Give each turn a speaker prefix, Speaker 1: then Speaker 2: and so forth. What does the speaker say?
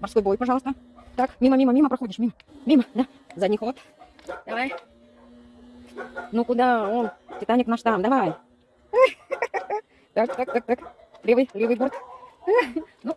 Speaker 1: Морской бой, пожалуйста. Так, мимо, мимо, мимо проходишь, мимо. Мимо, да. Задний ход. Давай. Ну куда он? Титаник наш там, давай. Так, так, так, так. Левый, левый борт. Ну,